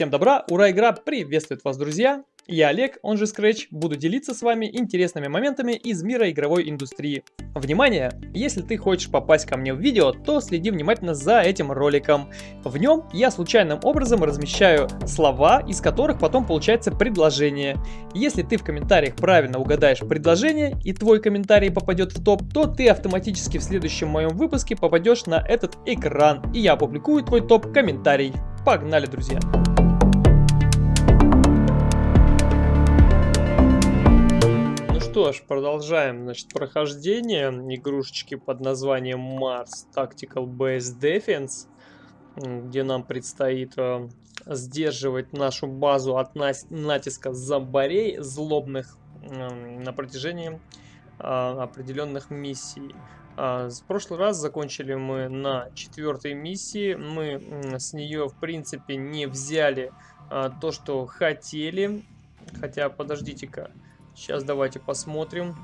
Всем добра, ура, игра приветствует вас, друзья! Я Олег, он же Scratch, буду делиться с вами интересными моментами из мира игровой индустрии. Внимание! Если ты хочешь попасть ко мне в видео, то следи внимательно за этим роликом. В нем я случайным образом размещаю слова, из которых потом получается предложение. Если ты в комментариях правильно угадаешь предложение и твой комментарий попадет в топ, то ты автоматически в следующем моем выпуске попадешь на этот экран, и я опубликую твой топ-комментарий. Погнали, друзья! Что ж, продолжаем, значит, прохождение игрушечки под названием Mars Tactical Base Defense, где нам предстоит э, сдерживать нашу базу от натиска зомбарей злобных э, на протяжении э, определенных миссий. Э, в прошлый раз закончили мы на четвертой миссии, мы с нее, в принципе, не взяли э, то, что хотели, хотя, подождите-ка, Сейчас давайте посмотрим.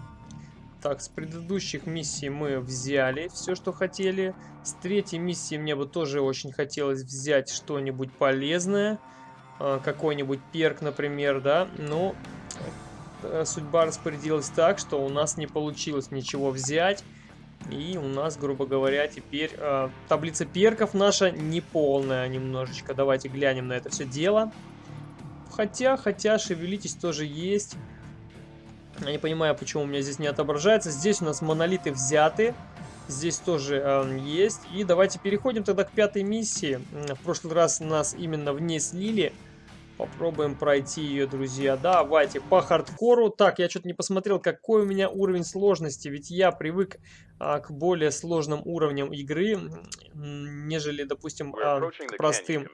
Так, с предыдущих миссий мы взяли все, что хотели. С третьей миссии мне бы тоже очень хотелось взять что-нибудь полезное. А, какой-нибудь перк, например, да. Но э, судьба распорядилась так, что у нас не получилось ничего взять. И у нас, грубо говоря, теперь э, таблица перков наша неполная немножечко. Давайте глянем на это все дело. Хотя, хотя, шевелитесь тоже есть. Я не понимаю, почему у меня здесь не отображается. Здесь у нас монолиты взяты. Здесь тоже э, есть. И давайте переходим тогда к пятой миссии. В прошлый раз нас именно в ней слили. Попробуем пройти ее, друзья. Давайте по хардкору. Так, я что-то не посмотрел, какой у меня уровень сложности. Ведь я привык а, к более сложным уровням игры, нежели, допустим, а, простым.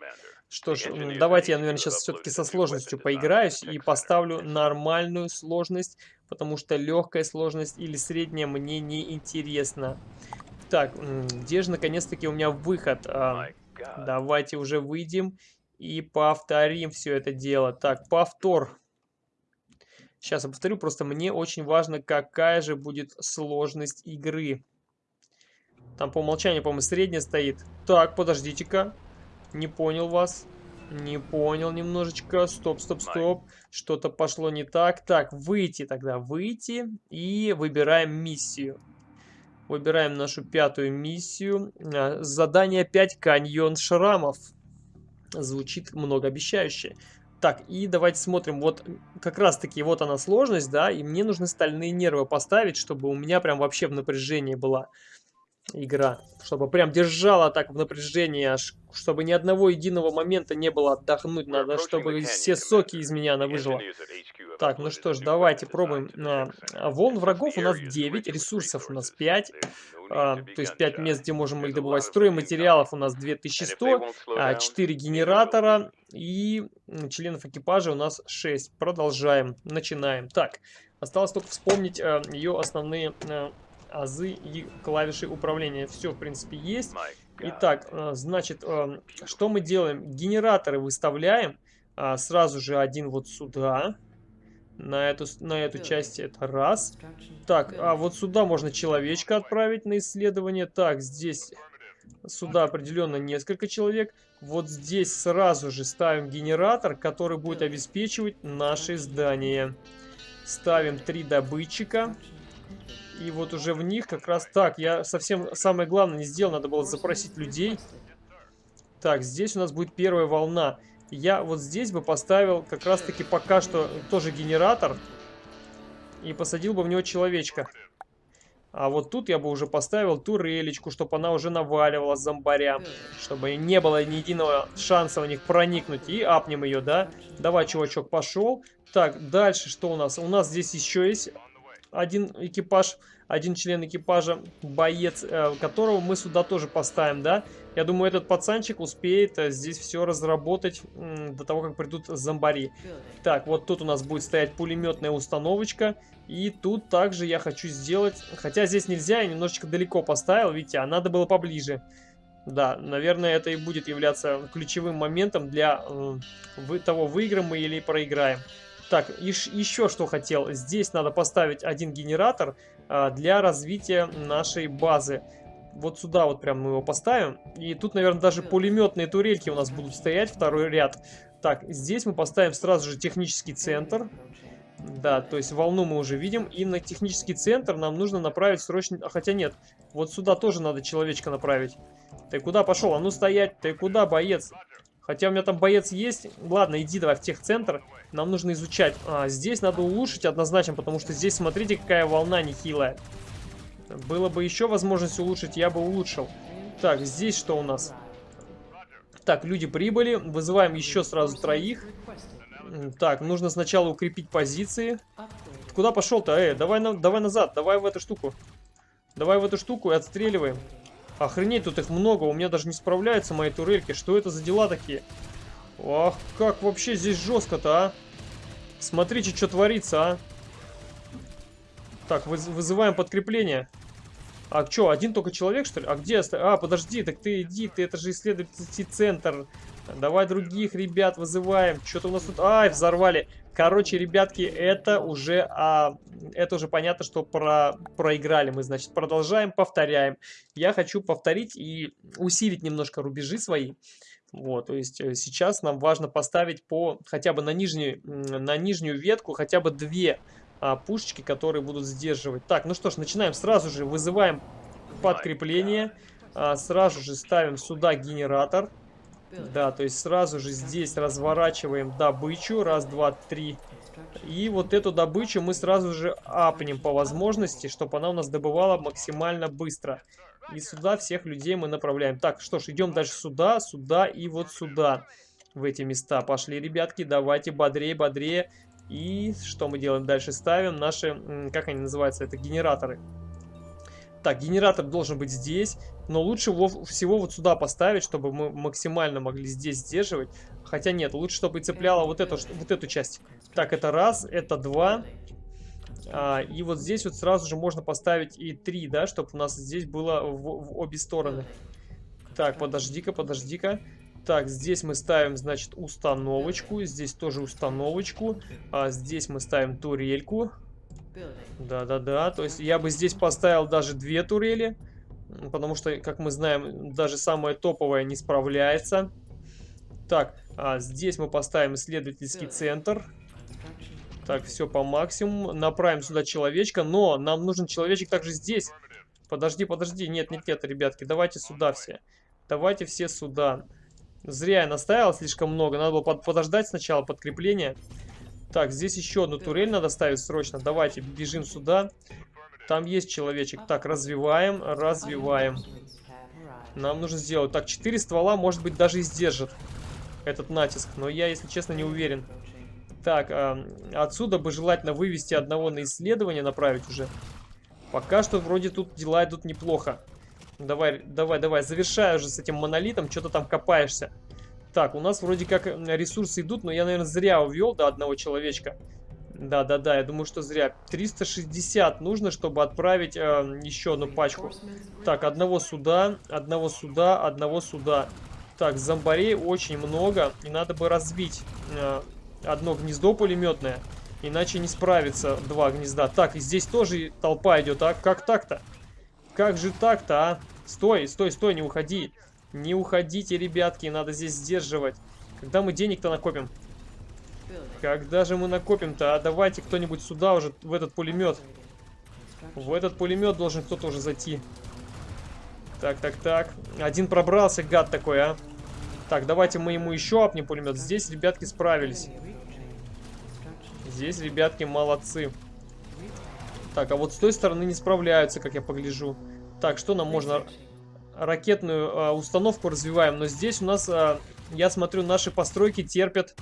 Что ж, давайте я, наверное, сейчас все-таки со сложностью поиграюсь и поставлю нормальную сложность, потому что легкая сложность или средняя мне не интересна. Так, где же наконец-таки у меня выход? А, давайте уже выйдем и повторим все это дело. Так, повтор. Сейчас я повторю, просто мне очень важно, какая же будет сложность игры. Там по умолчанию, по-моему, средняя стоит. Так, подождите-ка. Не понял вас. Не понял немножечко. Стоп, стоп, стоп. Что-то пошло не так. Так, выйти тогда. Выйти. И выбираем миссию. Выбираем нашу пятую миссию. А, задание 5. Каньон шрамов. Звучит многообещающе. Так, и давайте смотрим. Вот как раз таки вот она сложность, да. И мне нужны стальные нервы поставить, чтобы у меня прям вообще в напряжении была игра. Чтобы прям держала так в напряжении, аж чтобы ни одного единого момента не было отдохнуть. Надо, чтобы все соки из меня она выжила. Так, ну что ж, давайте пробуем. А, волн врагов у нас 9, ресурсов у нас 5. А, то есть 5 мест, где можем их добывать. Стройматериалов у нас 2100, а, 4 генератора и членов экипажа у нас 6. Продолжаем, начинаем. Так, осталось только вспомнить а, ее основные а, азы и клавиши управления. Все, в принципе, есть. Итак, э, значит, э, что мы делаем? Генераторы выставляем а, сразу же один вот сюда. На эту, на эту часть это раз. Так, а вот сюда можно человечка отправить на исследование. Так, здесь сюда определенно несколько человек. Вот здесь сразу же ставим генератор, который будет обеспечивать наши здания. Ставим три добытчика. И вот уже в них как раз так. Я совсем самое главное не сделал. Надо было запросить людей. Так, здесь у нас будет первая волна. Я вот здесь бы поставил как раз таки пока что тоже генератор. И посадил бы в него человечка. А вот тут я бы уже поставил турелечку, чтобы она уже наваливала зомбаря. Чтобы не было ни единого шанса у них проникнуть. И апнем ее, да? Давай, чувачок, пошел. Так, дальше что у нас? У нас здесь еще есть один экипаж, один член экипажа, боец, э, которого мы сюда тоже поставим, да? Я думаю, этот пацанчик успеет э, здесь все разработать до того, как придут зомбари. Так, вот тут у нас будет стоять пулеметная установочка. И тут также я хочу сделать... Хотя здесь нельзя, я немножечко далеко поставил, видите, а надо было поближе. Да, наверное, это и будет являться ключевым моментом для э, того, выиграем мы или проиграем. Так, и еще что хотел. Здесь надо поставить один генератор а, для развития нашей базы. Вот сюда вот прям мы его поставим. И тут, наверное, даже пулеметные турельки у нас будут стоять, второй ряд. Так, здесь мы поставим сразу же технический центр. Да, то есть волну мы уже видим. И на технический центр нам нужно направить срочно... А, хотя нет, вот сюда тоже надо человечка направить. Ты куда пошел? А ну стоять! Ты куда, боец? Хотя у меня там боец есть. Ладно, иди давай в техцентр. Нам нужно изучать. А, здесь надо улучшить однозначно, потому что здесь, смотрите, какая волна нехилая. Было бы еще возможность улучшить, я бы улучшил. Так, здесь что у нас? Так, люди прибыли. Вызываем еще сразу троих. Так, нужно сначала укрепить позиции. Куда пошел-то? Эй, давай, на, давай назад, давай в эту штуку. Давай в эту штуку и отстреливаем. Охренеть, тут их много, у меня даже не справляются мои турельки. Что это за дела такие? Ах, как вообще здесь жестко-то, а? Смотрите, что творится, а? Так, вызываем подкрепление. А что, один только человек, что ли? А где? А, подожди, так ты иди, ты это же исследовательский центр. Давай других ребят вызываем. Что-то у нас тут... Ай, взорвали. Короче, ребятки, это уже, а, это уже понятно, что про, проиграли мы. Значит, продолжаем, повторяем. Я хочу повторить и усилить немножко рубежи свои. Вот, то есть э, сейчас нам важно поставить по хотя бы на нижнюю, на нижнюю ветку хотя бы две а, пушечки, которые будут сдерживать. Так, ну что ж, начинаем сразу же, вызываем подкрепление. А, сразу же ставим сюда генератор. Да, то есть сразу же здесь разворачиваем добычу. Раз, два, три. И вот эту добычу мы сразу же апнем по возможности, чтобы она у нас добывала максимально быстро. И сюда всех людей мы направляем. Так, что ж, идем дальше сюда, сюда и вот сюда. В эти места пошли, ребятки. Давайте бодрее, бодрее. И что мы делаем дальше? Ставим наши, как они называются, это генераторы. Так, генератор должен быть здесь, но лучше его всего вот сюда поставить, чтобы мы максимально могли здесь сдерживать. Хотя нет, лучше, чтобы цепляло вот эту, вот эту часть. Так, это раз, это два. А, и вот здесь вот сразу же можно поставить и три, да, чтобы у нас здесь было в, в обе стороны. Так, подожди-ка, подожди-ка. Так, здесь мы ставим, значит, установочку. Здесь тоже установочку. А здесь мы ставим турельку. Да-да-да, то есть я бы здесь поставил даже две турели, потому что, как мы знаем, даже самая топовая не справляется. Так, а здесь мы поставим исследовательский центр. Так, все по максимуму. Направим сюда человечка, но нам нужен человечек также здесь. Подожди, подожди, нет, нет, нет, ребятки, давайте сюда все. Давайте все сюда. Зря я наставил слишком много, надо было подождать сначала подкрепление. Так, здесь еще одну турель надо ставить срочно. Давайте, бежим сюда. Там есть человечек. Так, развиваем, развиваем. Нам нужно сделать. Так, 4 ствола, может быть, даже и сдержит этот натиск. Но я, если честно, не уверен. Так, э, отсюда бы желательно вывести одного на исследование, направить уже. Пока что вроде тут дела идут неплохо. Давай, давай, давай, завершай уже с этим монолитом. Что-то там копаешься. Так, у нас вроде как ресурсы идут, но я, наверное, зря увел до одного человечка. Да-да-да, я думаю, что зря. 360 нужно, чтобы отправить э, еще одну пачку. Так, одного сюда, одного сюда, одного сюда. Так, зомбарей очень много, и надо бы разбить э, одно гнездо пулеметное, иначе не справится два гнезда. Так, и здесь тоже толпа идет, а? Как так-то? Как же так-то, а? Стой, стой, стой, не уходи. Не уходите, ребятки, надо здесь сдерживать. Когда мы денег-то накопим? Когда же мы накопим-то? А давайте кто-нибудь сюда уже, в этот пулемет. В этот пулемет должен кто-то уже зайти. Так, так, так. Один пробрался, гад такой, а. Так, давайте мы ему еще апнем пулемет. Здесь ребятки справились. Здесь ребятки молодцы. Так, а вот с той стороны не справляются, как я погляжу. Так, что нам можно ракетную э, установку развиваем. Но здесь у нас, э, я смотрю, наши постройки терпят,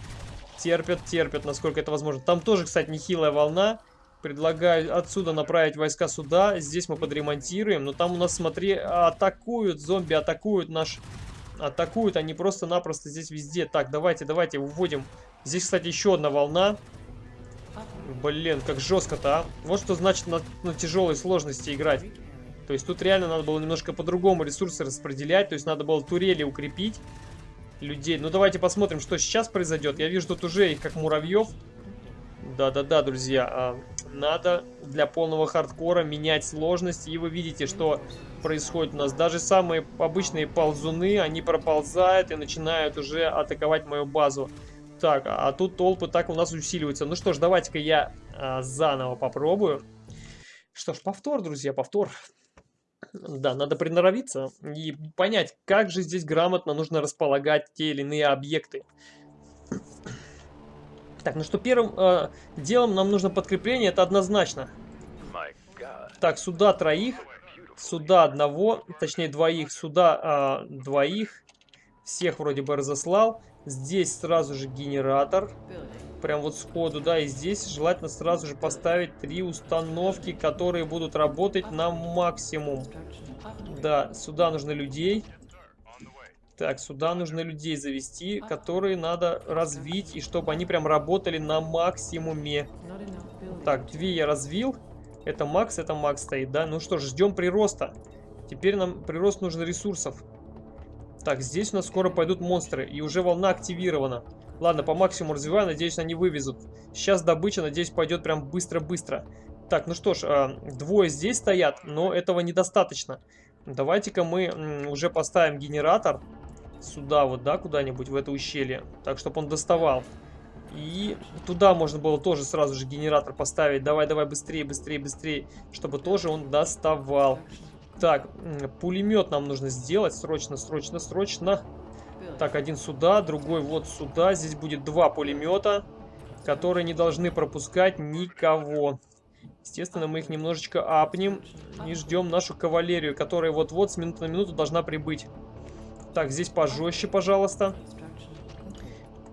терпят, терпят, насколько это возможно. Там тоже, кстати, нехилая волна. Предлагаю отсюда направить войска сюда. Здесь мы подремонтируем. Но там у нас, смотри, атакуют, зомби атакуют наш... Атакуют они просто-напросто здесь везде. Так, давайте, давайте, уводим. Здесь, кстати, еще одна волна. Блин, как жестко-то, а. Вот что значит на, на тяжелой сложности играть. То есть тут реально надо было немножко по-другому ресурсы распределять. То есть надо было турели укрепить людей. Ну давайте посмотрим, что сейчас произойдет. Я вижу тут уже их как муравьев. Да-да-да, друзья. А, надо для полного хардкора менять сложность. И вы видите, что происходит у нас. Даже самые обычные ползуны, они проползают и начинают уже атаковать мою базу. Так, а тут толпы так у нас усиливаются. Ну что ж, давайте-ка я а, заново попробую. Что ж, повтор, друзья, повтор. Да, надо приноровиться и понять, как же здесь грамотно нужно располагать те или иные объекты. Так, ну что, первым э, делом нам нужно подкрепление, это однозначно. Так, сюда троих, сюда одного, точнее двоих, сюда э, двоих. Всех вроде бы разослал. Здесь сразу же генератор. Прям вот сходу, да, и здесь желательно сразу же поставить три установки, которые будут работать на максимум. Да, сюда нужно людей. Так, сюда нужно людей завести, которые надо развить, и чтобы они прям работали на максимуме. Так, две я развил. Это Макс, это Макс стоит, да? Ну что ж, ждем прироста. Теперь нам прирост нужен ресурсов. Так, здесь у нас скоро пойдут монстры, и уже волна активирована. Ладно, по максимуму развиваю, надеюсь, они вывезут. Сейчас добыча, надеюсь, пойдет прям быстро-быстро. Так, ну что ж, э, двое здесь стоят, но этого недостаточно. Давайте-ка мы уже поставим генератор сюда вот, да, куда-нибудь в это ущелье. Так, чтобы он доставал. И туда можно было тоже сразу же генератор поставить. Давай, давай, быстрее, быстрее, быстрее. Чтобы тоже он доставал. Так, пулемет нам нужно сделать. Срочно, срочно, срочно. Так, один сюда, другой вот сюда. Здесь будет два пулемета, которые не должны пропускать никого. Естественно, мы их немножечко апнем и ждем нашу кавалерию, которая вот-вот с минуты на минуту должна прибыть. Так, здесь пожестче, пожалуйста.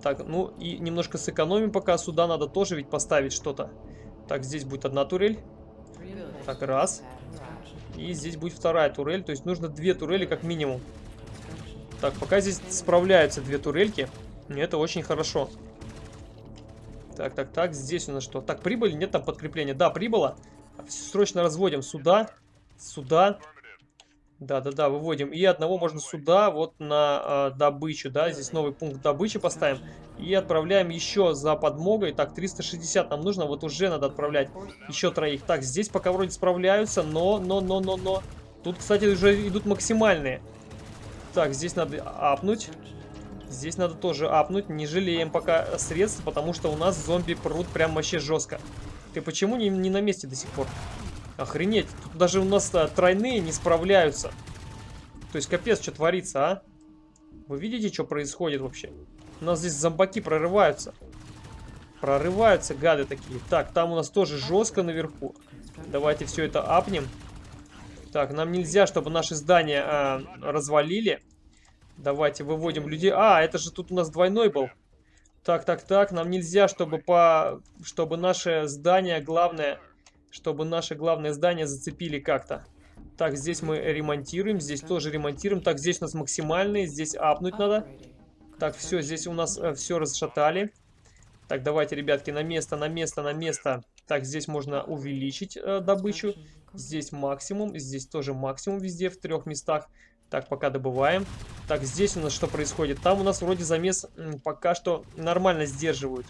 Так, ну и немножко сэкономим пока. Сюда надо тоже ведь поставить что-то. Так, здесь будет одна турель. Так, раз. И здесь будет вторая турель. То есть нужно две турели как минимум. Так, пока здесь справляются две турельки. Это очень хорошо. Так, так, так. Здесь у нас что? Так, прибыли? Нет там подкрепления? Да, прибыло. Срочно разводим сюда. Сюда. Да-да-да, выводим. И одного можно сюда, вот на э, добычу, да, здесь новый пункт добычи поставим. И отправляем еще за подмогой. Так, 360 нам нужно, вот уже надо отправлять еще троих. Так, здесь пока вроде справляются, но, но, но, но, но. Тут, кстати, уже идут максимальные. Так, здесь надо апнуть. Здесь надо тоже апнуть. Не жалеем пока средств, потому что у нас зомби прут прям вообще жестко. Ты почему не, не на месте до сих пор? Охренеть, тут даже у нас а, тройные не справляются. То есть капец, что творится, а? Вы видите, что происходит вообще? У нас здесь зомбаки прорываются. Прорываются гады такие. Так, там у нас тоже жестко наверху. Давайте все это апнем. Так, нам нельзя, чтобы наши здания а, развалили. Давайте выводим людей. А, это же тут у нас двойной был. Так, так, так. Нам нельзя, чтобы по, чтобы наше здание главное чтобы наше главное здание зацепили как-то. Так, здесь мы ремонтируем, здесь тоже ремонтируем. Так, здесь у нас максимальные, здесь апнуть надо. Так, все, здесь у нас э, все расшатали. Так, давайте, ребятки, на место, на место, на место. Так, здесь можно увеличить э, добычу. Здесь максимум, здесь тоже максимум везде, в трех местах. Так, пока добываем. Так, здесь у нас что происходит? Там у нас вроде замес пока что нормально сдерживают.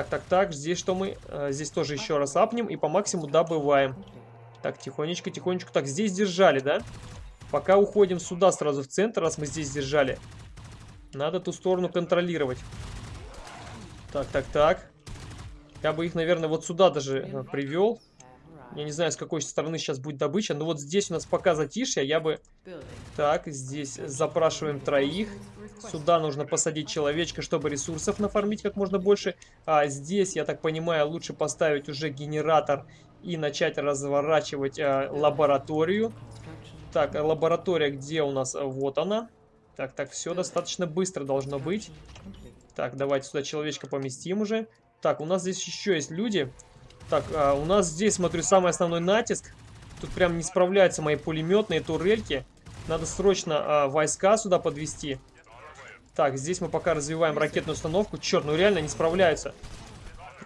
Так, так, так, здесь что мы? Э, здесь тоже еще раз апнем и по максимуму добываем. Так, тихонечко, тихонечко. Так, здесь держали, да? Пока уходим сюда сразу в центр, раз мы здесь держали. Надо ту сторону контролировать. Так, так, так. Я бы их, наверное, вот сюда даже э, привел. Я не знаю, с какой стороны сейчас будет добыча, но вот здесь у нас пока затишье, я бы... Так, здесь запрашиваем троих. Сюда нужно посадить человечка, чтобы ресурсов нафармить как можно больше. А здесь, я так понимаю, лучше поставить уже генератор и начать разворачивать э, лабораторию. Так, лаборатория где у нас? Вот она. Так, так, все достаточно быстро должно быть. Так, давайте сюда человечка поместим уже. Так, у нас здесь еще есть люди. Так, а у нас здесь, смотрю, самый основной натиск. Тут прям не справляются мои пулеметные турельки. Надо срочно а, войска сюда подвести. Так, здесь мы пока развиваем ракетную установку. Черт, ну реально не справляются.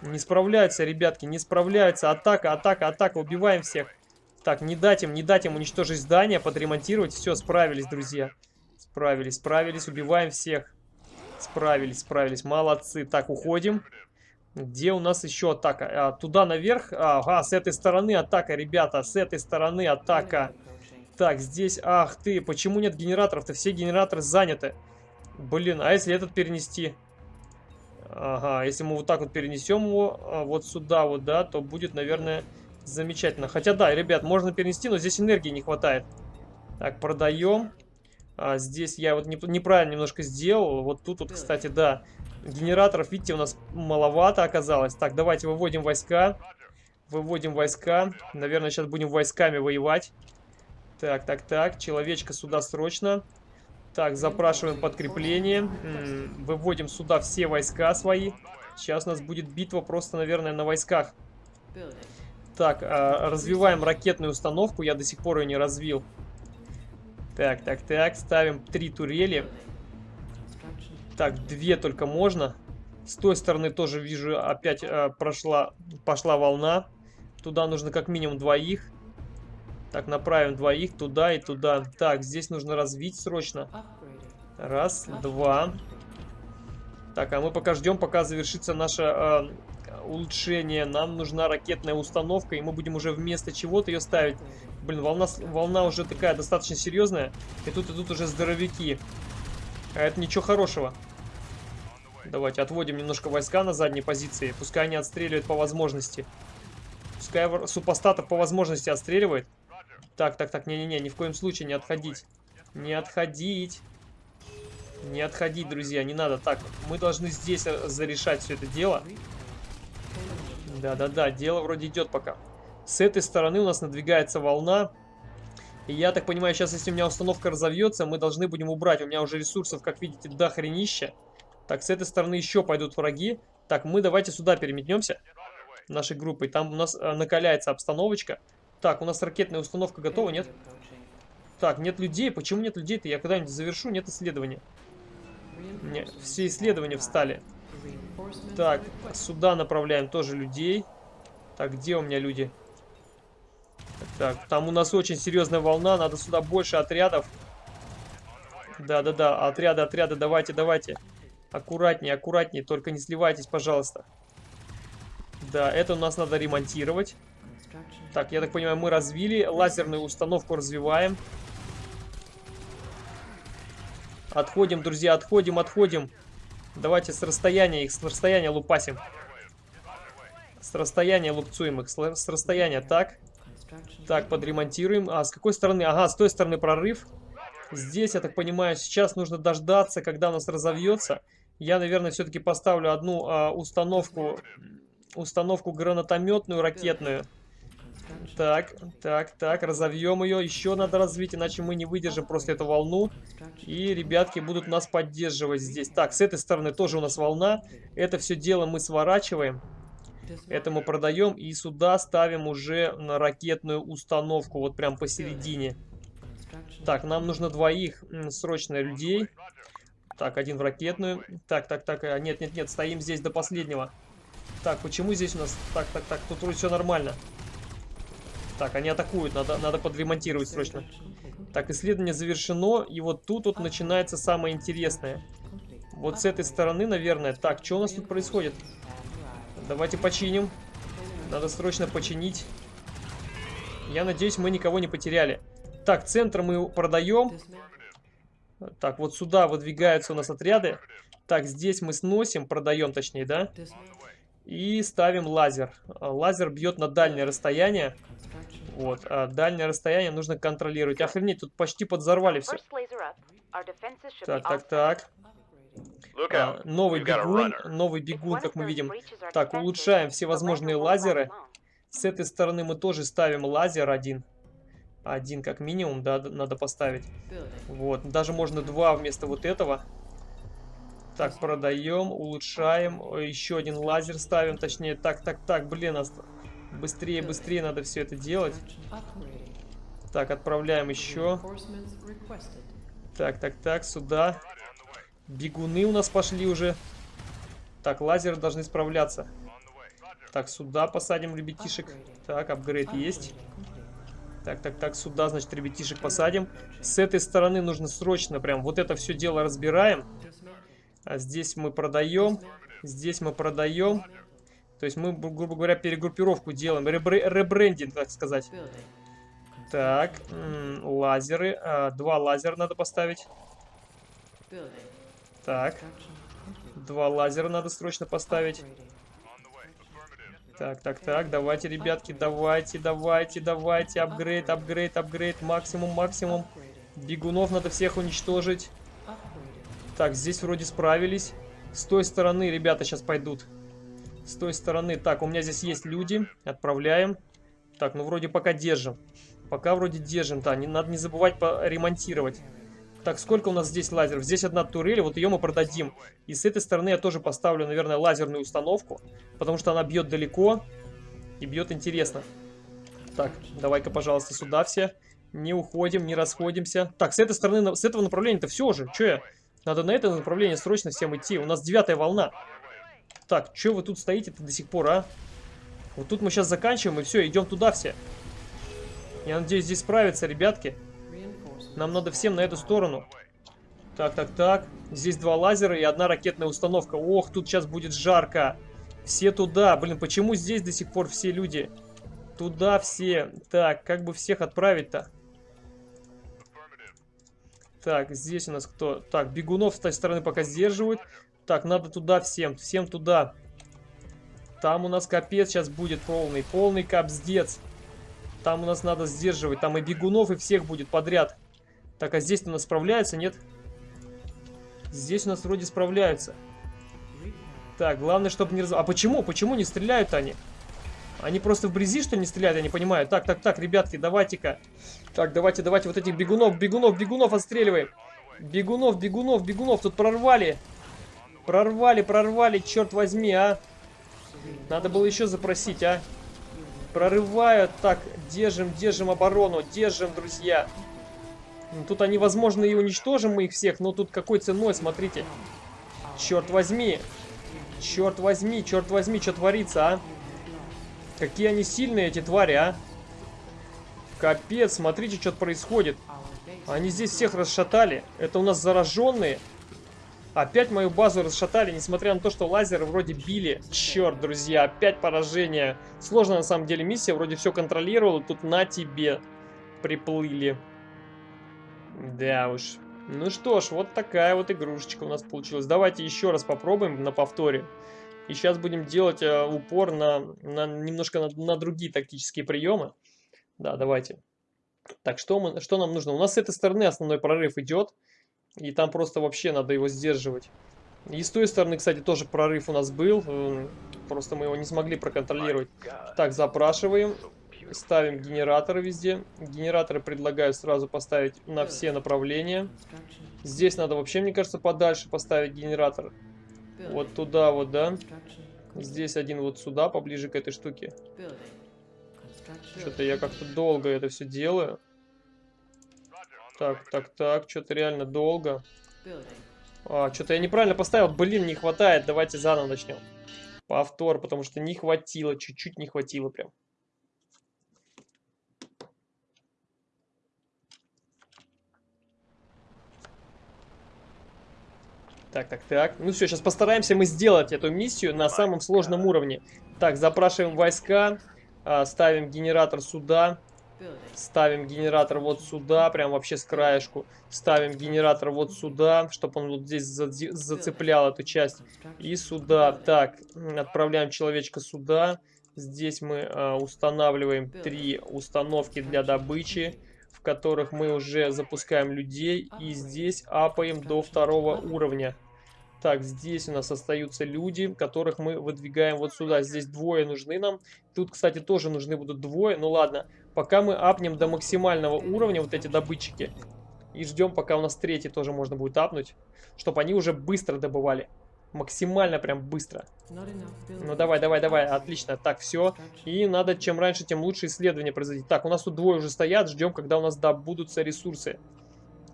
Не справляются, ребятки, не справляются. Атака, атака, атака, убиваем всех. Так, не дать им, не дать им уничтожить здание, подремонтировать. Все, справились, друзья. Справились, справились, убиваем всех. Справились, справились, молодцы. Так, уходим. Где у нас еще атака? А, туда наверх. Ага, с этой стороны атака, ребята. С этой стороны атака. Так, здесь... Ах ты, почему нет генераторов-то? Все генераторы заняты. Блин, а если этот перенести? Ага, если мы вот так вот перенесем его а, вот сюда вот, да, то будет, наверное, замечательно. Хотя да, ребят, можно перенести, но здесь энергии не хватает. Так, продаем. А, здесь я вот не, неправильно немножко сделал. Вот тут вот, кстати, да, генераторов, видите, у нас маловато оказалось. Так, давайте выводим войска. Выводим войска. Наверное, сейчас будем войсками воевать. Так, так, так. Человечка сюда срочно. Так, запрашиваем подкрепление. Выводим сюда все войска свои. Сейчас у нас будет битва просто, наверное, на войсках. Так, а, развиваем ракетную установку. Я до сих пор ее не развил. Так, так, так. Ставим три турели. Так, две только можно. С той стороны тоже вижу, опять э, прошла, пошла волна. Туда нужно как минимум двоих. Так, направим двоих туда и туда. Так, здесь нужно развить срочно. Раз, два. Так, а мы пока ждем, пока завершится наше э, улучшение. Нам нужна ракетная установка, и мы будем уже вместо чего-то ее ставить. Блин, волна, волна уже такая достаточно серьезная. И тут идут уже здоровяки. А это ничего хорошего. Давайте отводим немножко войска на задние позиции. Пускай они отстреливают по возможности. Пускай супостатов по возможности отстреливает. Так, так, так, не-не-не, ни в коем случае не отходить. Не отходить. Не отходить, друзья, не надо. Так, мы должны здесь зарешать все это дело. Да-да-да, дело вроде идет пока. С этой стороны у нас надвигается волна. И я так понимаю, сейчас, если у меня установка разовьется, мы должны будем убрать. У меня уже ресурсов, как видите, до хренища. Так, с этой стороны еще пойдут враги. Так, мы давайте сюда переметнемся. Нашей группой. Там у нас э, накаляется обстановочка. Так, у нас ракетная установка готова, нет? Так, нет людей. Почему нет людей-то? Я когда-нибудь завершу, нет исследования. Нет, все исследования встали. Так, сюда направляем тоже людей. Так, где у меня люди? Так, там у нас очень серьезная волна. Надо сюда больше отрядов. Да-да-да, отряды, отряды, давайте, давайте. Аккуратнее, аккуратнее, только не сливайтесь, пожалуйста. Да, это у нас надо ремонтировать. Так, я так понимаю, мы развили. Лазерную установку развиваем. Отходим, друзья, отходим, отходим. Давайте с расстояния их, с расстояния лупасим. С расстояния лупцуем их, с расстояния. Так. Так, подремонтируем. А, с какой стороны? Ага, с той стороны прорыв. Здесь, я так понимаю, сейчас нужно дождаться, когда у нас разовьется. Я, наверное, все-таки поставлю одну а, установку, установку гранатометную, ракетную. Так, так, так, разовьем ее. Еще надо развить, иначе мы не выдержим просто эту волну. И ребятки будут нас поддерживать здесь. Так, с этой стороны тоже у нас волна. Это все дело мы сворачиваем. Это мы продаем и сюда ставим уже на ракетную установку. Вот прям посередине. Так, нам нужно двоих срочно людей. Так, один в ракетную. Так, так, так. Э, нет, нет, нет, стоим здесь до последнего. Так, почему здесь у нас... Так, так, так, тут вроде все нормально. Так, они атакуют, надо, надо подремонтировать срочно. Так, исследование завершено, и вот тут вот начинается самое интересное. Вот с этой стороны, наверное. Так, что у нас тут происходит? Давайте починим. Надо срочно починить. Я надеюсь, мы никого не потеряли. Так, центр мы продаем. Так, вот сюда выдвигаются у нас отряды. Так, здесь мы сносим, продаем точнее, да? И ставим лазер. Лазер бьет на дальнее расстояние. Вот, а дальнее расстояние нужно контролировать. Охренеть, тут почти подзорвали все. Так, так, так. А, новый бегун, новый бегун, как мы видим. Так, улучшаем все возможные лазеры. С этой стороны мы тоже ставим лазер один. Один как минимум, да, надо поставить. Вот, даже можно два вместо вот этого. Так, продаем, улучшаем. Еще один лазер ставим, точнее, так, так, так, блин, быстрее, быстрее надо все это делать. Так, отправляем еще. Так, так, так, сюда. Бегуны у нас пошли уже. Так, лазеры должны справляться. Так, сюда посадим ребятишек. Так, апгрейд есть. Так, так, так, сюда, значит, ребятишек посадим. С этой стороны нужно срочно прям вот это все дело разбираем. А здесь мы продаем. Здесь мы продаем. То есть мы, грубо говоря, перегруппировку делаем. Ребр ребрендинг, так сказать. Так, лазеры. А, два лазера надо поставить. Так. Два лазера надо срочно поставить. Так, так, так, давайте, ребятки, давайте, давайте, давайте, апгрейд, апгрейд, апгрейд, максимум, максимум. Бегунов надо всех уничтожить. Так, здесь вроде справились. С той стороны ребята сейчас пойдут. С той стороны. Так, у меня здесь есть люди. Отправляем. Так, ну вроде пока держим. Пока вроде держим, да. Не, надо не забывать ремонтировать. Так, сколько у нас здесь лазеров? Здесь одна турель, вот ее мы продадим. И с этой стороны я тоже поставлю, наверное, лазерную установку. Потому что она бьет далеко и бьет интересно. Так, давай-ка, пожалуйста, сюда все. Не уходим, не расходимся. Так, с этой стороны, с этого направления-то все же. Че я? Надо на это направление срочно всем идти. У нас девятая волна. Так, что вы тут стоите-то до сих пор, а? Вот тут мы сейчас заканчиваем, и все, идем туда все. Я надеюсь, здесь справятся, ребятки. Нам надо всем на эту сторону. Так, так, так. Здесь два лазера и одна ракетная установка. Ох, тут сейчас будет жарко. Все туда. Блин, почему здесь до сих пор все люди? Туда все. Так, как бы всех отправить-то? Так, здесь у нас кто? Так, бегунов с той стороны пока сдерживают. Так, надо туда всем, всем туда. Там у нас капец сейчас будет полный, полный капздец. Там у нас надо сдерживать, там и бегунов, и всех будет подряд. Так, а здесь у нас справляются, нет? Здесь у нас вроде справляются. Так, главное, чтобы не раз... А почему? Почему не стреляют они? Они просто вблизи, что ли, не стреляют? Я не понимаю. Так, так, так, ребятки, давайте-ка. Так, давайте, давайте вот этих бегунов, бегунов, бегунов отстреливаем. Бегунов, бегунов, бегунов. Тут прорвали. Прорвали, прорвали, черт возьми, а. Надо было еще запросить, а. Прорывают. Так, держим, держим оборону. Держим, друзья. Ну, тут они, возможно, и уничтожим мы их всех, но тут какой ценой, смотрите. Черт возьми. Черт возьми, черт возьми, что творится, а? Какие они сильные, эти твари, а? Капец, смотрите, что происходит. Они здесь всех расшатали. Это у нас зараженные. Опять мою базу расшатали, несмотря на то, что лазеры вроде били. Черт, друзья, опять поражение. Сложно на самом деле миссия, вроде все контролировала, тут на тебе приплыли. Да уж. Ну что ж, вот такая вот игрушечка у нас получилась. Давайте еще раз попробуем на повторе. И сейчас будем делать э, упор на, на немножко на, на другие тактические приемы. Да, давайте. Так, что, мы, что нам нужно? У нас с этой стороны основной прорыв идет. И там просто вообще надо его сдерживать. И с той стороны, кстати, тоже прорыв у нас был. Просто мы его не смогли проконтролировать. Так, запрашиваем. Ставим генераторы везде. Генераторы предлагаю сразу поставить на все направления. Здесь надо вообще, мне кажется, подальше поставить генератор. Вот туда вот, да. Здесь один вот сюда, поближе к этой штуке. Что-то я как-то долго это все делаю. Так, так, так, что-то реально долго. А, что-то я неправильно поставил. Блин, не хватает. Давайте заново начнем. Повтор, потому что не хватило. Чуть-чуть не хватило прям. Так, так, так. Ну все, сейчас постараемся мы сделать эту миссию на самом сложном уровне. Так, запрашиваем войска. А, ставим генератор сюда. Ставим генератор вот сюда, прям вообще с краешку. Ставим генератор вот сюда, чтобы он вот здесь за зацеплял эту часть. И сюда. Так, отправляем человечка сюда. Здесь мы э, устанавливаем три установки для добычи, в которых мы уже запускаем людей. И здесь апаем до второго уровня. Так, здесь у нас остаются люди, которых мы выдвигаем вот сюда. Здесь двое нужны нам. Тут, кстати, тоже нужны будут двое. Ну ладно, пока мы апнем до максимального уровня вот эти добытчики. И ждем, пока у нас третий тоже можно будет апнуть. Чтобы они уже быстро добывали. Максимально прям быстро. Ну давай, давай, давай, отлично. Так, все. И надо чем раньше, тем лучше исследование производить. Так, у нас тут двое уже стоят. Ждем, когда у нас добудутся ресурсы.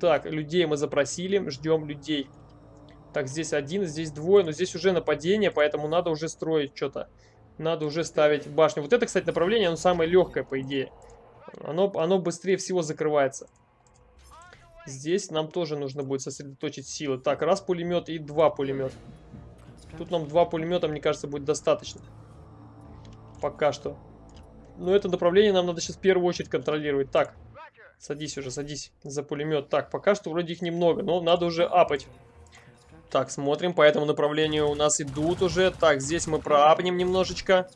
Так, людей мы запросили. Ждем людей. Так, здесь один, здесь двое, но здесь уже нападение, поэтому надо уже строить что-то. Надо уже ставить башню. Вот это, кстати, направление, оно самое легкое, по идее. Оно, оно быстрее всего закрывается. Здесь нам тоже нужно будет сосредоточить силы. Так, раз пулемет и два пулемета. Тут нам два пулемета, мне кажется, будет достаточно. Пока что. Но это направление нам надо сейчас в первую очередь контролировать. Так, садись уже, садись за пулемет. Так, пока что вроде их немного, но надо уже апать. Так, смотрим, по этому направлению у нас идут уже. Так, здесь мы проапнем немножечко.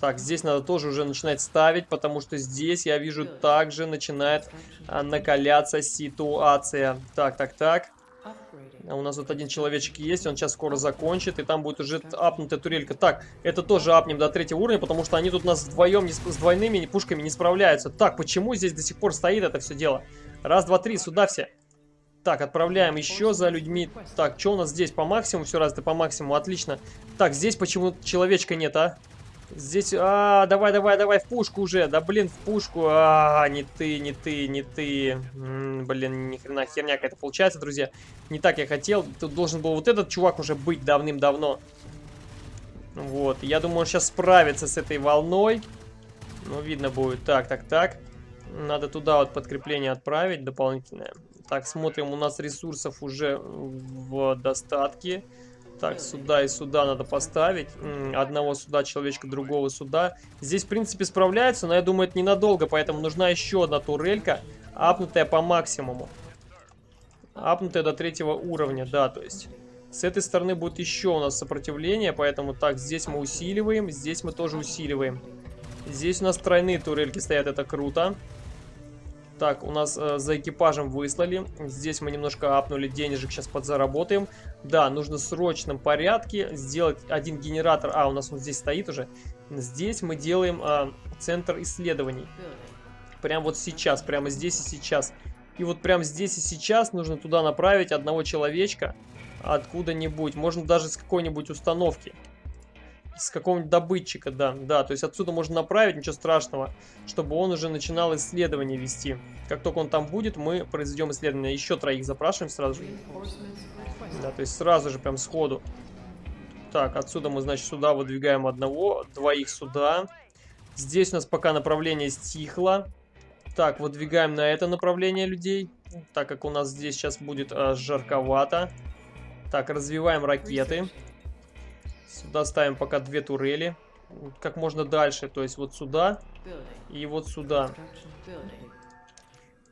Так, здесь надо тоже уже начинать ставить, потому что здесь, я вижу, также начинает а, накаляться ситуация. Так, так, так. А у нас вот один человечек есть, он сейчас скоро закончит, и там будет уже апнутая турелька. Так, это тоже апнем до третьего уровня, потому что они тут у нас вдвоем не, с двойными пушками не справляются. Так, почему здесь до сих пор стоит это все дело? Раз, два, три, сюда все. Так, отправляем еще за людьми. Так, что у нас здесь по максимуму? Все развито по максимуму, отлично. Так, здесь почему человечка нет, а? Здесь, а, давай, давай, давай, в пушку уже. Да, блин, в пушку. А, не ты, не ты, не ты. М -м, блин, ни хрена херня какая-то получается, друзья. Не так я хотел. Тут должен был вот этот чувак уже быть давным-давно. Вот, я думаю, он сейчас справится с этой волной. Ну, видно будет. Так, так, так. Надо туда вот подкрепление отправить дополнительное. Так, смотрим, у нас ресурсов уже в достатке. Так, сюда и сюда надо поставить. Одного сюда человечка, другого сюда. Здесь, в принципе, справляется, но я думаю, это ненадолго, поэтому нужна еще одна турелька, апнутая по максимуму. Апнутая до третьего уровня, да, то есть... С этой стороны будет еще у нас сопротивление, поэтому так, здесь мы усиливаем, здесь мы тоже усиливаем. Здесь у нас тройные турельки стоят, это круто. Так, у нас э, за экипажем выслали. Здесь мы немножко апнули денежек, сейчас подзаработаем. Да, нужно в срочном порядке сделать один генератор. А, у нас он здесь стоит уже. Здесь мы делаем э, центр исследований. Прямо вот сейчас, прямо здесь и сейчас. И вот прямо здесь и сейчас нужно туда направить одного человечка откуда-нибудь. Можно даже с какой-нибудь установки с какого-нибудь добытчика, да, да, то есть отсюда можно направить, ничего страшного, чтобы он уже начинал исследование вести. Как только он там будет, мы произведем исследование. Еще троих запрашиваем сразу же. Да, то есть сразу же, прям сходу. Так, отсюда мы, значит, сюда выдвигаем одного, двоих сюда. Здесь у нас пока направление стихло. Так, выдвигаем на это направление людей, так как у нас здесь сейчас будет э, жарковато. Так, развиваем ракеты. Сюда ставим пока две турели. Как можно дальше, то есть вот сюда и вот сюда.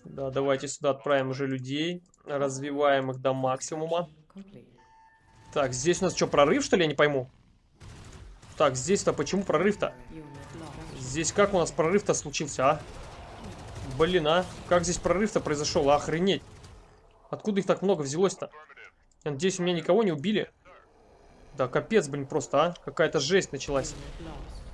Да, давайте сюда отправим уже людей. Развиваем их до максимума. Так, здесь у нас что, прорыв, что ли? Я не пойму. Так, здесь-то почему прорыв-то? Здесь как у нас прорыв-то случился, а? Блин, а? Как здесь прорыв-то произошел? Охренеть. Откуда их так много взялось-то? надеюсь, у меня никого не убили. Да, капец, блин, просто, а? Какая-то жесть началась.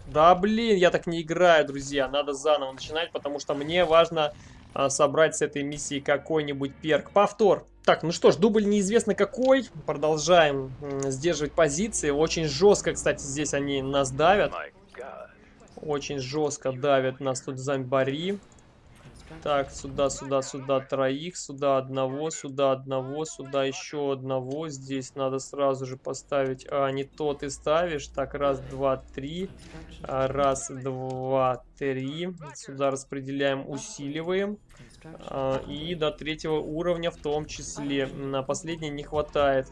Да, блин, я так не играю, друзья. Надо заново начинать, потому что мне важно а, собрать с этой миссии какой-нибудь перк. Повтор. Так, ну что ж, дубль неизвестно какой. Продолжаем сдерживать позиции. Очень жестко, кстати, здесь они нас давят. Очень жестко давят нас тут зомбари. Так, сюда, сюда, сюда троих, сюда одного, сюда одного, сюда еще одного. Здесь надо сразу же поставить... А, не то ты ставишь. Так, раз, два, три. А, раз, два, три. Сюда распределяем, усиливаем. А, и до третьего уровня в том числе. На последний не хватает.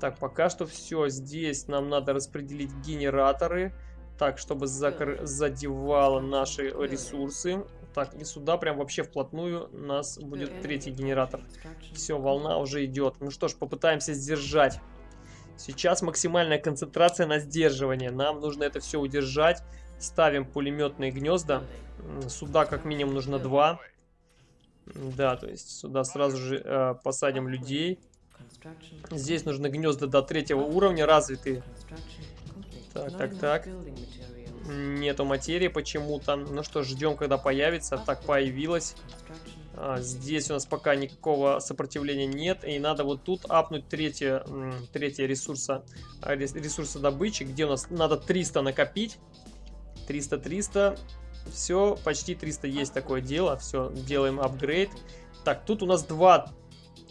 Так, пока что все. Здесь нам надо распределить генераторы. Так, чтобы задевало наши ресурсы. Так, и сюда прям вообще вплотную у нас будет третий генератор. Все, волна уже идет. Ну что ж, попытаемся сдержать. Сейчас максимальная концентрация на сдерживание. Нам нужно это все удержать. Ставим пулеметные гнезда. Сюда как минимум нужно два. Да, то есть сюда сразу же э, посадим людей. Здесь нужны гнезда до третьего уровня развитые. Так, так, так. Нету материи почему-то. Ну что, ждем, когда появится. Так, появилась. А, здесь у нас пока никакого сопротивления нет. И надо вот тут апнуть третье, третье ресурса, а, ресурса добычи, где у нас надо 300 накопить. 300-300. Все, почти 300 есть такое дело. Все, делаем апгрейд. Так, тут у нас два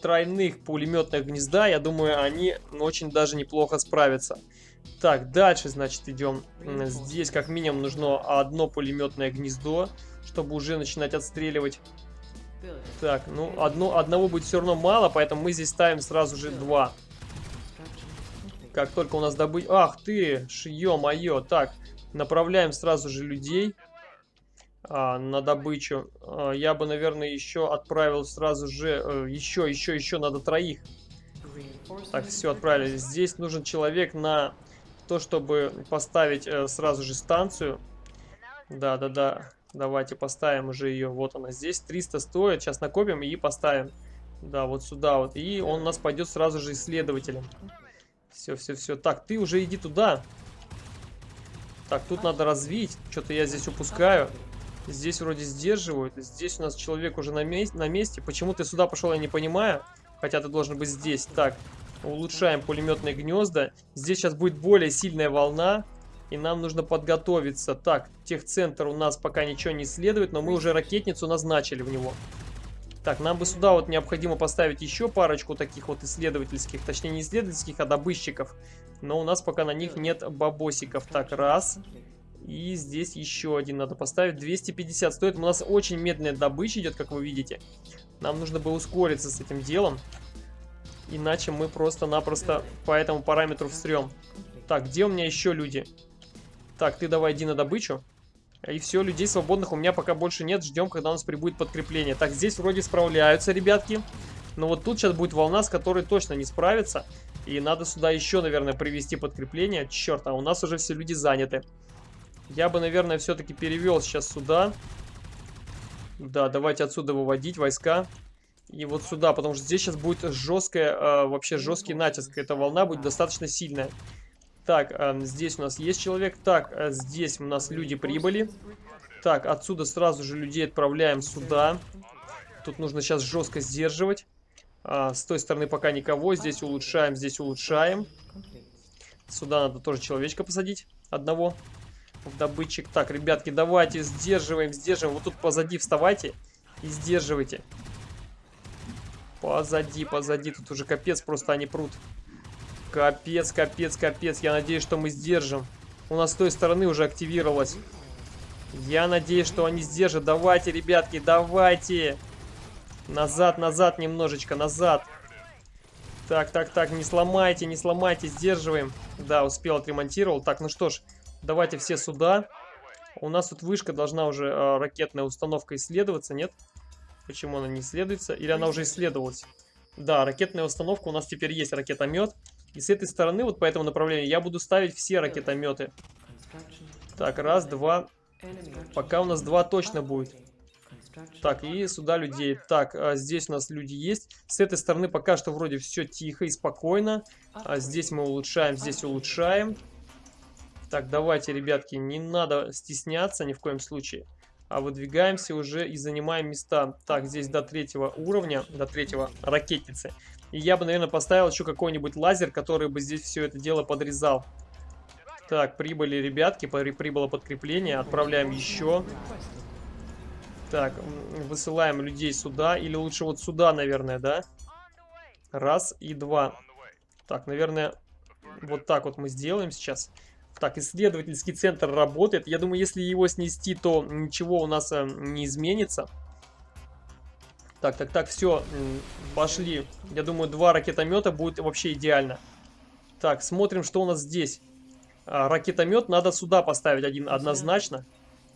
тройных пулеметных гнезда. Я думаю, они очень даже неплохо справятся. Так, дальше, значит, идем. Здесь как минимум нужно одно пулеметное гнездо, чтобы уже начинать отстреливать. Так, ну, одно, одного будет все равно мало, поэтому мы здесь ставим сразу же два. Как только у нас добыть... Ах ты, ё-моё. Так, направляем сразу же людей а, на добычу. А, я бы, наверное, еще отправил сразу же... А, еще, еще, еще надо троих. Так, все, отправили. Здесь нужен человек на то, чтобы поставить э, сразу же станцию. Да-да-да. Давайте поставим уже ее. Вот она здесь. 300 стоит. Сейчас накопим и поставим. Да, вот сюда вот. И он у нас пойдет сразу же исследователем. Все, все, все. Так, ты уже иди туда. Так, тут надо развить. Что-то я здесь упускаю. Здесь вроде сдерживают. Здесь у нас человек уже на, месте. на месте. Почему ты сюда пошел, я не понимаю. Хотя ты должен быть здесь. Так, улучшаем пулеметные гнезда. Здесь сейчас будет более сильная волна. И нам нужно подготовиться. Так, техцентр у нас пока ничего не исследует, но мы уже ракетницу назначили в него. Так, нам бы сюда вот необходимо поставить еще парочку таких вот исследовательских, точнее не исследовательских, а добытчиков. Но у нас пока на них нет бабосиков. Так, раз. И здесь еще один надо поставить. 250 стоит. У нас очень медленная добыча идет, как вы видите. Нам нужно бы ускориться с этим делом. Иначе мы просто-напросто по этому параметру встрем. Так, где у меня еще люди? Так, ты давай иди на добычу. И все, людей свободных у меня пока больше нет. Ждем, когда у нас прибудет подкрепление. Так, здесь вроде справляются, ребятки. Но вот тут сейчас будет волна, с которой точно не справится. И надо сюда еще, наверное, привести подкрепление. Черт, а у нас уже все люди заняты. Я бы, наверное, все-таки перевел сейчас сюда. Да, давайте отсюда выводить войска. И вот сюда, потому что здесь сейчас будет жесткая, э, вообще жесткий натиск. Эта волна будет достаточно сильная. Так, э, здесь у нас есть человек. Так, э, здесь у нас люди прибыли. Так, отсюда сразу же людей отправляем сюда. Тут нужно сейчас жестко сдерживать. А, с той стороны пока никого. Здесь улучшаем, здесь улучшаем. Сюда надо тоже человечка посадить. Одного. В добытчик. Так, ребятки, давайте сдерживаем, сдерживаем. Вот тут позади вставайте и сдерживайте. Позади, позади. Тут уже капец, просто они прут. Капец, капец, капец. Я надеюсь, что мы сдержим. У нас с той стороны уже активировалось. Я надеюсь, что они сдержат. Давайте, ребятки, давайте. Назад, назад немножечко, назад. Так, так, так, не сломайте, не сломайте, сдерживаем. Да, успел, отремонтировал. Так, ну что ж, давайте все сюда. У нас тут вышка должна уже э, ракетная установка исследоваться, нет? Почему она не исследуется? Или она уже исследовалась? Да, ракетная установка, у нас теперь есть ракетомет. И с этой стороны, вот по этому направлению, я буду ставить все ракетометы. Так, раз, два. Пока у нас два точно будет. Так, и сюда людей. Так, а здесь у нас люди есть. С этой стороны пока что вроде все тихо и спокойно. А здесь мы улучшаем, здесь улучшаем. Так, давайте, ребятки, не надо стесняться ни в коем случае. А выдвигаемся уже и занимаем места. Так, здесь до третьего уровня, до третьего ракетницы. И я бы, наверное, поставил еще какой-нибудь лазер, который бы здесь все это дело подрезал. Так, прибыли ребятки, прибыло подкрепление. Отправляем еще. Так, высылаем людей сюда. Или лучше вот сюда, наверное, да? Раз и два. Так, наверное, вот так вот мы сделаем сейчас. Так, исследовательский центр работает. Я думаю, если его снести, то ничего у нас э, не изменится. Так, так, так, все, пошли. Я думаю, два ракетомета будет вообще идеально. Так, смотрим, что у нас здесь. А, ракетомет надо сюда поставить один однозначно.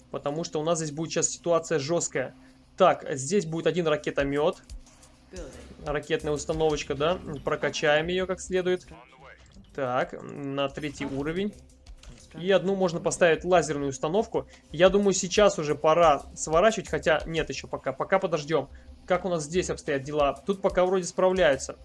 Потому что у нас здесь будет сейчас ситуация жесткая. Так, здесь будет один ракетомет. Ракетная установочка, да? Прокачаем ее как следует. Так, на третий уровень. И одну можно поставить лазерную установку. Я думаю, сейчас уже пора сворачивать, хотя нет еще пока. Пока подождем. Как у нас здесь обстоят дела? Тут пока вроде справляются.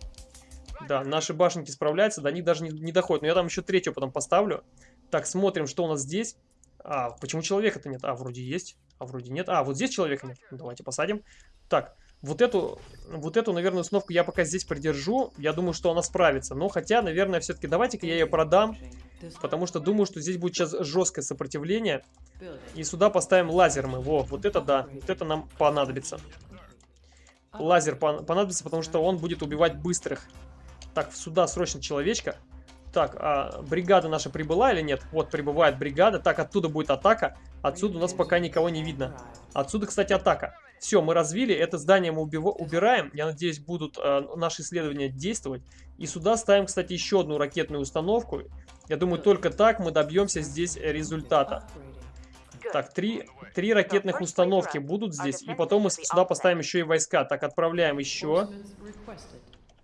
Да, наши башенки справляются, до них даже не, не доходят. Но я там еще третью потом поставлю. Так, смотрим, что у нас здесь. А, почему человека-то нет? А, вроде есть. А, вроде нет. А, вот здесь человека нет. Давайте посадим. Так, вот эту, вот эту, наверное, установку я пока здесь придержу. Я думаю, что она справится. Но хотя, наверное, все-таки давайте-ка я ее продам. Потому что думаю, что здесь будет сейчас жесткое сопротивление. И сюда поставим лазер мы. Во, вот это да. Вот это нам понадобится. Лазер понадобится, потому что он будет убивать быстрых. Так, сюда срочно человечка. Так, а бригада наша прибыла или нет? Вот, прибывает бригада. Так, оттуда будет атака. Отсюда у нас пока никого не видно. Отсюда, кстати, атака. Все, мы развили. Это здание мы убираем. Я надеюсь, будут э, наши исследования действовать. И сюда ставим, кстати, еще одну ракетную установку. Я думаю, только так мы добьемся здесь результата. Так, три, три ракетных установки будут здесь. И потом мы сюда поставим еще и войска. Так, отправляем еще.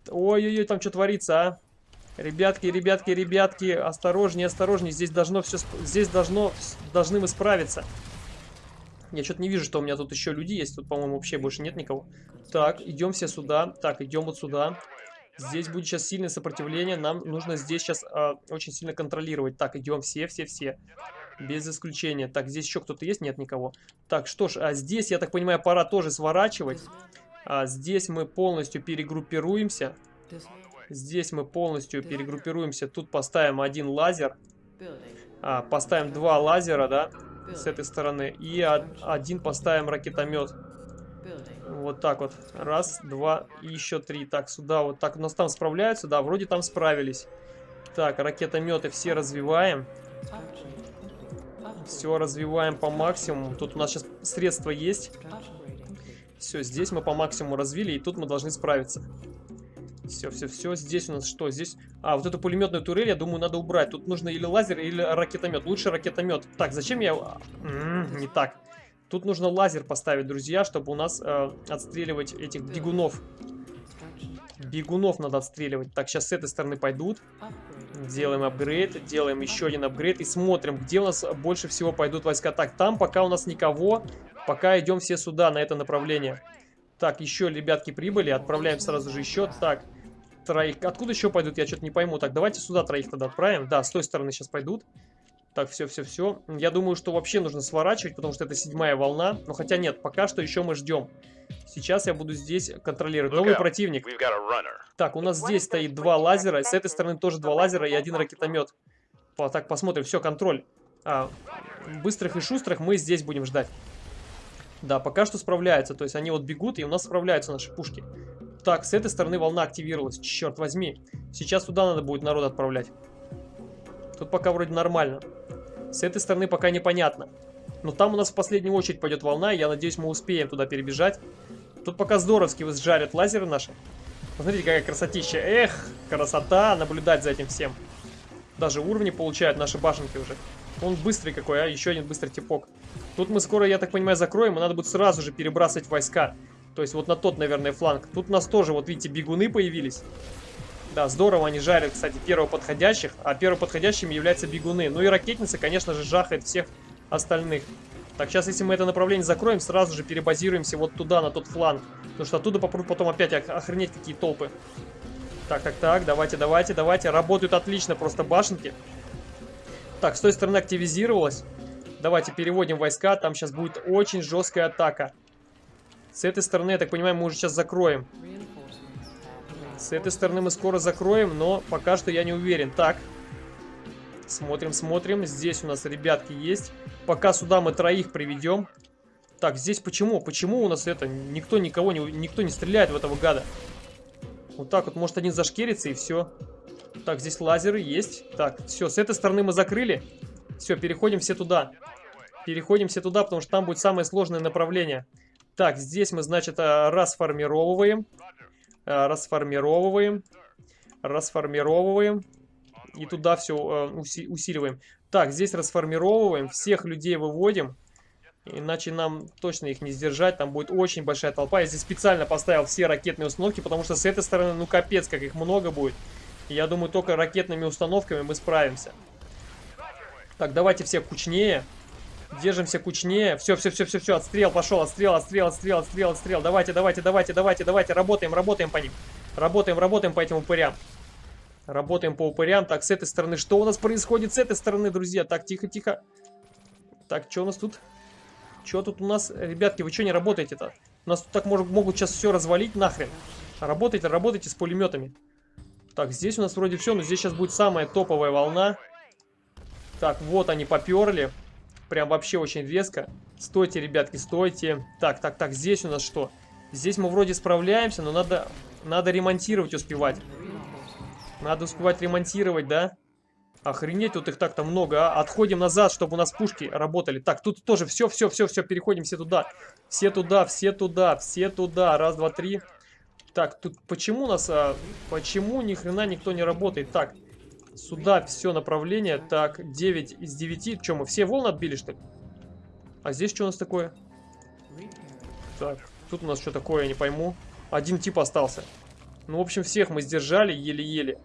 Ой-ой-ой, там что творится, а? Ребятки, ребятки, ребятки, осторожнее, осторожнее. Здесь должно все, здесь должно, должны мы справиться. Я что-то не вижу, что у меня тут еще люди есть. Тут, по-моему, вообще больше нет никого. Так, идем все сюда. Так, идем вот сюда. Здесь будет сейчас сильное сопротивление. Нам нужно здесь сейчас э, очень сильно контролировать. Так, идем все, все, все. Без исключения. Так, здесь еще кто-то есть? Нет никого. Так, что ж, а здесь, я так понимаю, пора тоже сворачивать. А здесь мы полностью перегруппируемся. Здесь мы полностью перегруппируемся. Тут поставим один лазер. А, поставим два лазера, да, с этой стороны. И один поставим ракетомет. Вот так вот. Раз, два и еще три. Так, сюда вот так. У нас там справляются? Да, вроде там справились. Так, ракетометы все развиваем. Все развиваем по максимуму. Тут у нас сейчас средства есть. Все, здесь мы по максимуму развили, и тут мы должны справиться. Все, все, все. Здесь у нас что? Здесь... А, вот эту пулеметную турель, я думаю, надо убрать. Тут нужно или лазер, или ракетомет. Лучше ракетомет. Так, зачем я... М -м, не так. Тут нужно лазер поставить, друзья, чтобы у нас э, отстреливать этих бегунов. Бегунов надо отстреливать. Так, сейчас с этой стороны пойдут. Делаем апгрейд, делаем еще один апгрейд и смотрим, где у нас больше всего пойдут войска. Так, там пока у нас никого, пока идем все сюда, на это направление. Так, еще ребятки прибыли, отправляем сразу же еще. Так, троих. Откуда еще пойдут, я что-то не пойму. Так, давайте сюда троих тогда отправим. Да, с той стороны сейчас пойдут. Так, все, все, все. Я думаю, что вообще нужно сворачивать, потому что это седьмая волна. Но хотя нет, пока что еще мы ждем. Сейчас я буду здесь контролировать. Новый противник. Так, у нас здесь стоит два лазера. С этой стороны тоже два лазера и один ракетомет. Так, посмотрим. Все, контроль. А, быстрых и шустрых мы здесь будем ждать. Да, пока что справляются. То есть они вот бегут, и у нас справляются наши пушки. Так, с этой стороны волна активировалась. Черт возьми. Сейчас туда надо будет народ отправлять. Тут пока вроде нормально. С этой стороны пока непонятно. Но там у нас в последнюю очередь пойдет волна, я надеюсь, мы успеем туда перебежать. Тут пока здоровски сжарят лазеры наши. Посмотрите, какая красотища. Эх, красота, наблюдать за этим всем. Даже уровни получают наши башенки уже. Он быстрый какой, а? Еще один быстрый типок. Тут мы скоро, я так понимаю, закроем, и надо будет сразу же перебрасывать войска. То есть вот на тот, наверное, фланг. Тут у нас тоже, вот видите, бегуны появились. Да, здорово они жарят, кстати, первого подходящих, а первоподходящими являются бегуны. Ну и ракетница, конечно же, жахает всех остальных. Так, сейчас, если мы это направление закроем, сразу же перебазируемся вот туда, на тот фланг. Потому что оттуда попробуем потом опять охренеть какие толпы. Так, так, так, давайте, давайте, давайте. Работают отлично просто башенки. Так, с той стороны активизировалась. Давайте переводим войска, там сейчас будет очень жесткая атака. С этой стороны, я так понимаю, мы уже сейчас закроем. С этой стороны мы скоро закроем, но пока что я не уверен. Так, смотрим, смотрим. Здесь у нас ребятки есть. Пока сюда мы троих приведем. Так, здесь почему? Почему у нас это? Никто никого не, никто не стреляет в этого гада. Вот так вот, может один зашкерится и все. Так, здесь лазеры есть. Так, все, с этой стороны мы закрыли. Все, переходим все туда. Переходим все туда, потому что там будет самое сложное направление. Так, здесь мы, значит, э, расформировываем. Э, расформировываем. Расформировываем. И туда все э, усиливаем. Так, здесь расформировываем. Всех людей выводим. Иначе нам точно их не сдержать. Там будет очень большая толпа. Я здесь специально поставил все ракетные установки, потому что с этой стороны, ну капец, как их много будет. Я думаю, только ракетными установками мы справимся. Так, давайте все кучнее. Держимся кучнее. Все, все, все, все, все. Отстрел пошел. Отстрел, отстрел, отстрел, отстрел, отстрел. Давайте, давайте, давайте, давайте, давайте. Работаем, работаем по ним. Работаем, работаем по этим упырям. Работаем по упырям. Так, с этой стороны. Что у нас происходит с этой стороны, друзья? Так, тихо, тихо. Так, что у нас тут? Что тут у нас? Ребятки, вы что не работаете-то? У нас тут так может, могут сейчас все развалить нахрен. Работайте, работайте с пулеметами. Так, здесь у нас вроде все, но здесь сейчас будет самая топовая волна. Так, вот они поперли. Прям вообще очень резко. Стойте, ребятки, стойте. Так, так, так, здесь у нас что? Здесь мы вроде справляемся, но надо, надо ремонтировать успевать. Надо успевать ремонтировать, да? Охренеть, тут их так-то много, а? Отходим назад, чтобы у нас пушки работали. Так, тут тоже все, все, все, все, переходим все туда. Все туда, все туда, все туда. Раз, два, три. Так, тут почему у нас, а, почему ни хрена никто не работает? Так, сюда все направление. Так, 9 из 9. Что, мы все волны отбили, что ли? А здесь что у нас такое? Так, тут у нас что такое, я не пойму. Один тип остался. Ну, в общем, всех мы сдержали еле-еле.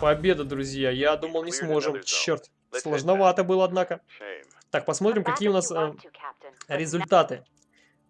Победа, друзья. Я думал, не сможем. Черт. Сложновато было, однако. Так, посмотрим, какие у нас э, результаты.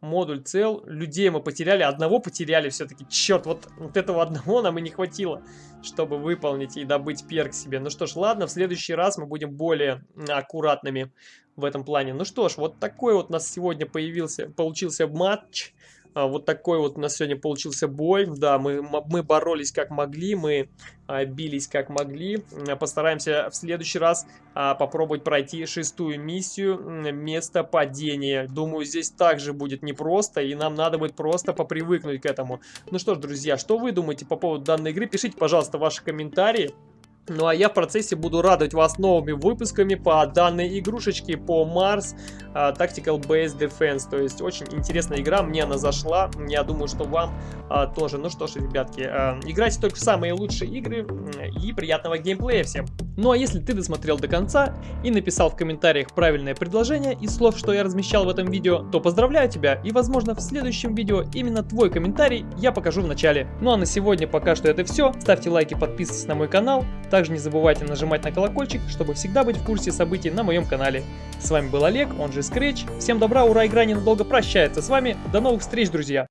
Модуль цел. Людей мы потеряли. Одного потеряли все-таки. Черт, вот, вот этого одного нам и не хватило, чтобы выполнить и добыть перк себе. Ну что ж, ладно, в следующий раз мы будем более аккуратными в этом плане. Ну что ж, вот такой вот у нас сегодня появился, получился матч. А, вот такой вот у нас сегодня получился бой. Да, мы, мы боролись как могли, мы а, бились как могли. Постараемся в следующий раз а, попробовать пройти шестую миссию место падения. Думаю, здесь также будет непросто, и нам надо будет просто попривыкнуть к этому. Ну что ж, друзья, что вы думаете по поводу данной игры? Пишите, пожалуйста, ваши комментарии. Ну а я в процессе буду радовать вас новыми выпусками по данной игрушечке, по Mars uh, Tactical Base Defense. То есть очень интересная игра, мне она зашла, я думаю, что вам uh, тоже. Ну что ж, ребятки, uh, играйте только в самые лучшие игры и приятного геймплея всем. Ну а если ты досмотрел до конца и написал в комментариях правильное предложение из слов, что я размещал в этом видео, то поздравляю тебя и возможно в следующем видео именно твой комментарий я покажу в начале. Ну а на сегодня пока что это все. Ставьте лайки, подписывайтесь на мой канал. Также не забывайте нажимать на колокольчик, чтобы всегда быть в курсе событий на моем канале. С вами был Олег, он же Scratch. Всем добра, ура, игра ненадолго прощается с вами. До новых встреч, друзья!